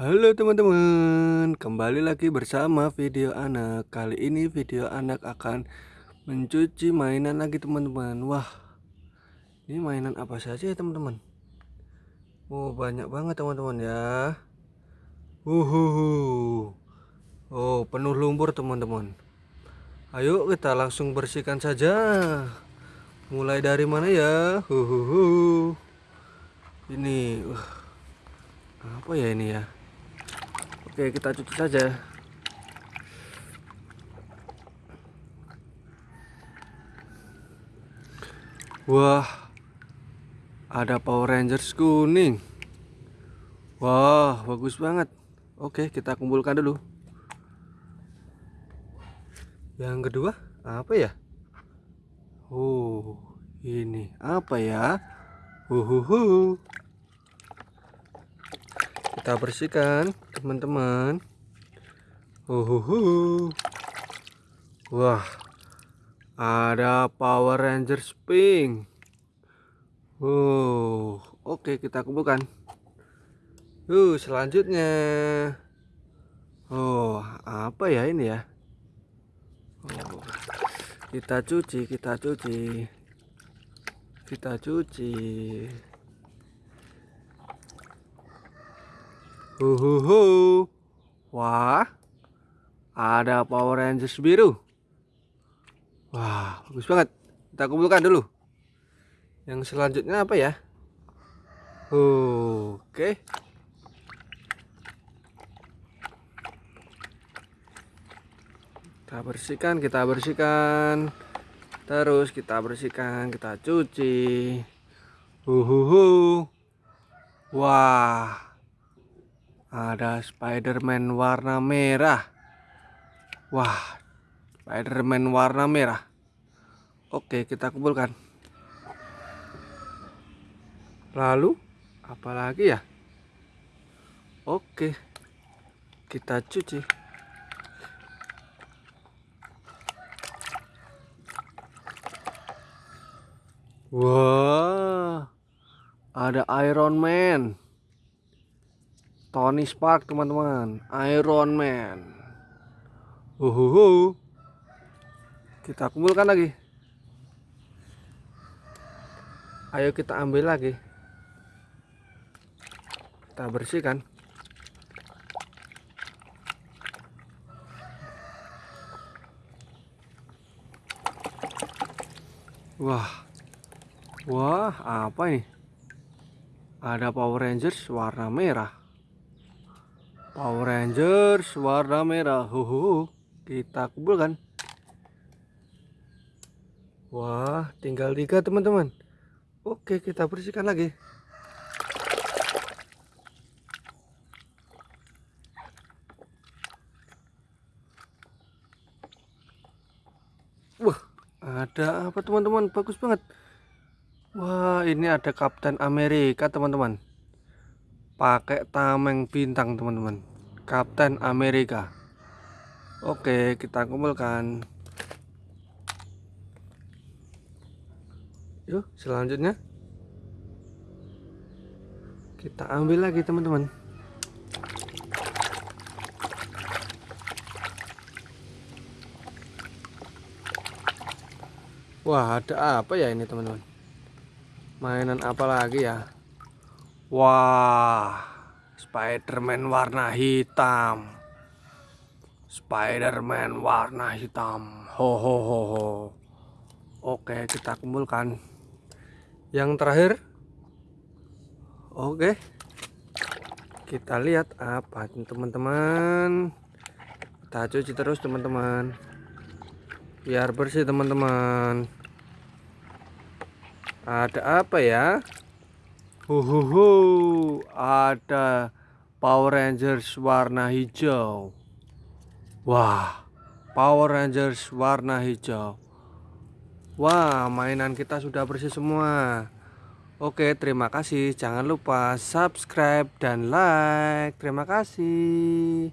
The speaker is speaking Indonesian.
Halo teman-teman, kembali lagi bersama video anak. Kali ini video anak akan mencuci mainan lagi teman-teman. Wah, ini mainan apa saja ya teman-teman? Oh banyak banget teman-teman ya. Uhuhu. Oh penuh lumpur teman-teman. Ayo kita langsung bersihkan saja. Mulai dari mana ya? Uhuhu. Ini, uh, apa ya ini ya? Oke kita cuci saja. Wah Ada Power Rangers kuning. Wah bagus banget. Oke kita kumpulkan dulu. Yang kedua apa ya? Oh ini apa ya? Uhuhu. Kita bersihkan teman-teman. Uhuhu. Wah ada Power Rangers pink. Oh oke kita kumpulkan. Uh selanjutnya. Oh apa ya ini ya? Oh, kita cuci kita cuci. Kita cuci Huhuhu. Wah. Ada Power Rangers biru. Wah, bagus banget. Kita kumpulkan dulu. Yang selanjutnya apa ya? Oke. Kita bersihkan, kita bersihkan. Terus kita bersihkan, kita cuci. Huhuhu. Wah ada Spiderman warna merah. Wah Spiderman warna merah. Oke kita kumpulkan. Lalu apalagi ya? Oke kita cuci. Wah ada Iron Man Tony Stark teman-teman. Iron Man. Uhuhu. kita kumpulkan lagi. Ayo kita ambil lagi. Kita bersihkan. Wah. Wah apa ini? Ada Power Rangers warna merah Power Rangers warna merah. Huhu kita kumpulkan. Wah tinggal tiga teman-teman. Oke kita bersihkan lagi. Wah ada apa teman-teman? Bagus banget. Wah ini ada Kapten Amerika teman-teman pakai tameng bintang teman-teman. Kapten Amerika. Oke kita kumpulkan. Yuk selanjutnya. Kita ambil lagi teman-teman. Wah ada apa ya ini teman-teman? Mainan apa lagi ya Wah, Spiderman warna hitam. Spiderman warna hitam. Ho ho ho ho. Oke, kita kumpulkan. Yang terakhir. Oke. Kita lihat apa teman-teman. Kita cuci terus teman-teman. Biar bersih teman-teman. Ada apa ya? Huhuhu, ada Power Rangers warna hijau. Wah, Power Rangers warna hijau. Wah, mainan kita sudah bersih semua. Oke, terima kasih. Jangan lupa subscribe dan like. Terima kasih.